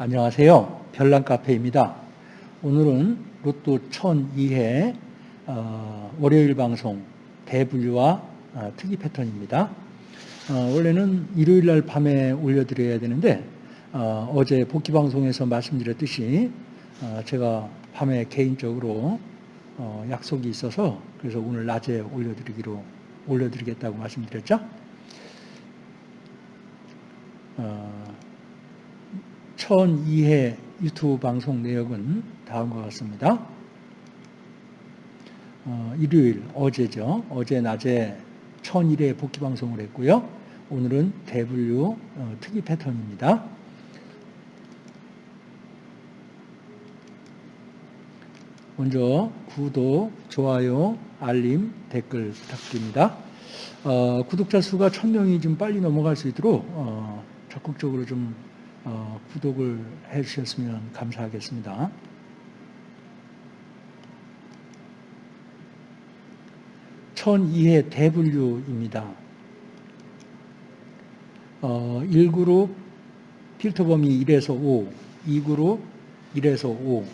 안녕하세요. 별난카페입니다. 오늘은 로또 1002회 어, 월요일 방송 대분류와 어, 특이 패턴입니다. 어, 원래는 일요일 날 밤에 올려드려야 되는데 어, 제 복귀 방송에서 말씀드렸듯이 어, 제가 밤에 개인적으로 어, 약속이 있어서 그래서 오늘 낮에 올려드리기로 올려드리겠다고 말씀드렸죠. 어, 1002회 유튜브 방송 내역은 다음과 같습니다. 어, 일요일, 어제죠. 어제 낮에 1001회 복귀 방송을 했고요. 오늘은 대분류 어, 특이 패턴입니다. 먼저 구독, 좋아요, 알림, 댓글 부탁드립니다. 어, 구독자 수가 1000명이 좀 빨리 넘어갈 수 있도록 어, 적극적으로 좀 어, 구독을 해주셨으면 감사하겠습니다. 천이해 대분류입니다. 어, 1그룹 필터 범위 1에서 5, 2그룹 1에서 5,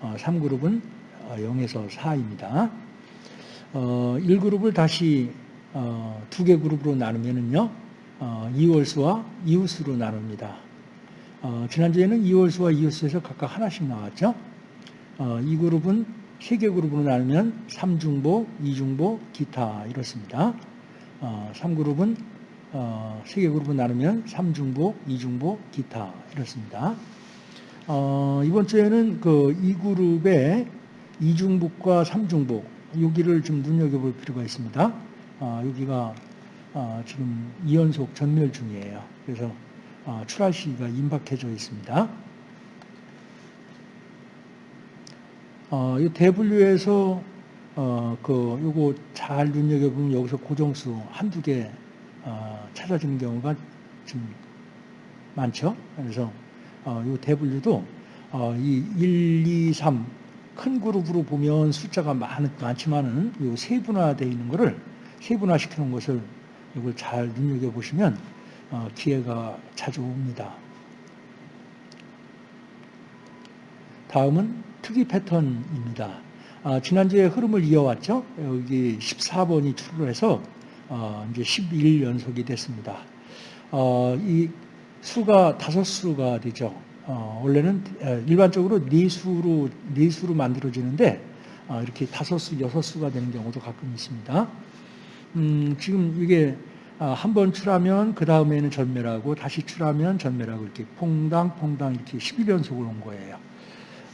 어, 3그룹은 0에서 4입니다. 어, 1그룹을 다시 어, 두개 그룹으로 나누면은요, 어, 이월수와 이웃수로 나눕니다. 어, 지난주에는 2월수와 2월수에서 각각 하나씩 나왔죠. 어, 이 그룹은 세 개 그룹으로 나누면 3중보, 2중보, 기타 이렇습니다. 어, 3그룹은 어, 세 개 그룹으로 나누면 3중보, 2중보, 기타 이렇습니다. 어, 이번 주에는 그 2그룹의 2중복과 3중복 여기를 좀 눈여겨볼 필요가 있습니다. 어, 여기가 어, 지금 2연속 전멸 중이에요. 그래서 어, 출할 시기가 임박해져 있습니다. 어, 이 대분류에서 어, 그 요거 잘 눈여겨보면 여기서 고정수 한두 개 어, 찾아지는 경우가 좀 많죠. 그래서 어, 이 대분류도 어, 이 1, 2, 3 큰 그룹으로 보면 숫자가 많, 많지만은 요 세분화되어 있는 세분화시켜 놓은 것을 이걸 잘 눈여겨보시면 어, 기회가 자주 옵니다. 다음은 특이 패턴입니다. 아, 지난주에 흐름을 이어왔죠. 여기 14번이 출을해서 어, 이제 11일 연속이 됐습니다. 어, 이 수가 다섯 수가 되죠. 원래는 일반적으로 네 수로 네 수로 만들어지는데 이렇게 다섯 수, 여섯 수가 되는 경우도 가끔 있습니다. 음, 지금 이게 아, 한 번 출하면 그 다음에는 전멸하고 다시 출하면 전멸하고 이렇게 퐁당 퐁당 이렇게 11연속을 온 거예요.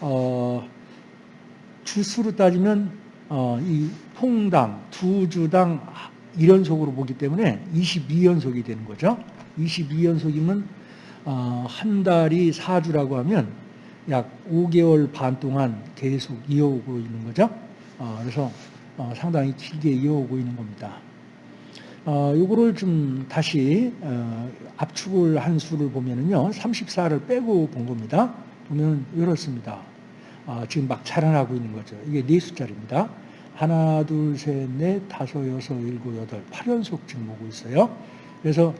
어, 주수로 따지면 어, 이 퐁당 두 주당 1연속으로 보기 때문에 22연속이 되는 거죠. 22연속이면 어, 한 달이 4주라고 하면 약 5개월 반 동안 계속 이어오고 있는 거죠. 어, 그래서 어, 상당히 길게 이어오고 있는 겁니다. 어, 요거를 좀 다시 어, 압축을 한 수를 보면은요, 34를 빼고 본 겁니다. 보면 이렇습니다. 어, 지금 막 자라나고 있는 거죠. 이게 네 숫자입니다. 하나, 둘, 셋, 넷, 다섯, 여섯, 일곱, 여덟, 8연속 지금 오고 있어요. 그래서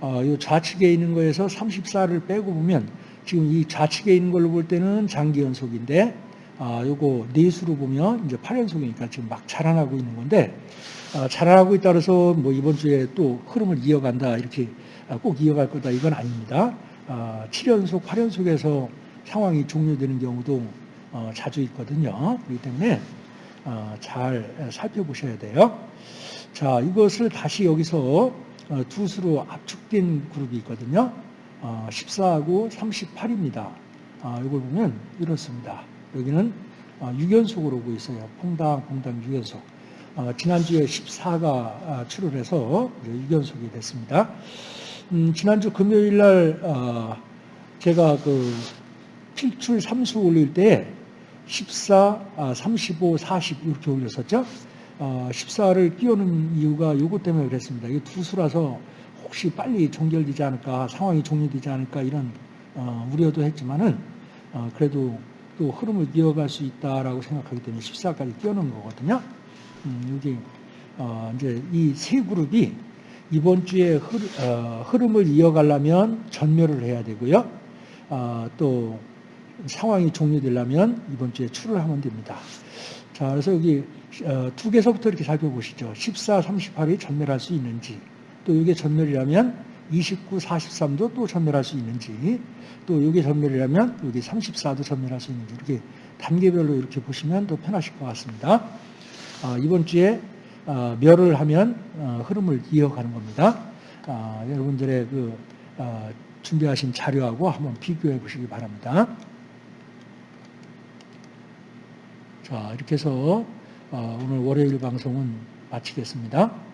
어, 이 좌측에 있는 거에서 34를 빼고 보면 지금 이 좌측에 있는 걸로 볼 때는 장기 연속인데 아, 요거 네 수로 보면 이제 8연속이니까 지금 막 자라나고 있는 건데 아, 자라나고 있다그래서 뭐 이번 주에 또 흐름을 이어간다 이렇게 아, 꼭 이어갈 거다 이건 아닙니다. 7연속, 아, 8연속에서 상황이 종료되는 경우도 어, 자주 있거든요. 그렇기 때문에 어, 잘 살펴보셔야 돼요. 자, 이것을 다시 여기서 어, 두 수로 압축된 그룹이 있거든요. 14하고 38입니다. 이걸 보면 이렇습니다. 여기는 6연속으로 오고 있어요. 퐁당, 퐁당 6연속. 어, 지난주에 14가 아, 출혈 해서 6연속이 됐습니다. 음, 지난주 금요일 날 어, 제가 그 필출 3수 올릴 때 14, 35, 40 이렇게 올렸었죠. 어, 14를 끼우는 이유가 이것 때문에 그랬습니다. 이게 두 수라서 혹시 빨리 종결되지 않을까, 상황이 종료되지 않을까 이런 어, 우려도 했지만은 어, 그래도 또 흐름을 이어갈 수 있다라고 생각하기 때문에 14까지 끼워놓은 거거든요. 음, 여기 어, 이제 이 세 그룹이 이번 주에 흐, 어, 름을 이어가려면 전멸을 해야 되고요. 아, 또 상황이 종료되려면 이번 주에 출을 하면 됩니다. 자, 그래서 여기 어, 두 개서부터 이렇게 살펴보시죠. 14, 38이 전멸할 수 있는지, 또 이게 전멸이라면 29, 43도 또 전멸할 수 있는지, 또 이게 전멸이라면 여기 34도 전멸할 수 있는지 이렇게 단계별로 이렇게 보시면 더 편하실 것 같습니다. 아, 이번 주에 어, 멸을 하면 어, 흐름을 이어가는 겁니다. 아, 여러분들의 그 어, 준비하신 자료하고 한번 비교해 보시기 바랍니다. 자, 이렇게 해서 어, 오늘 월요일 방송은 마치겠습니다.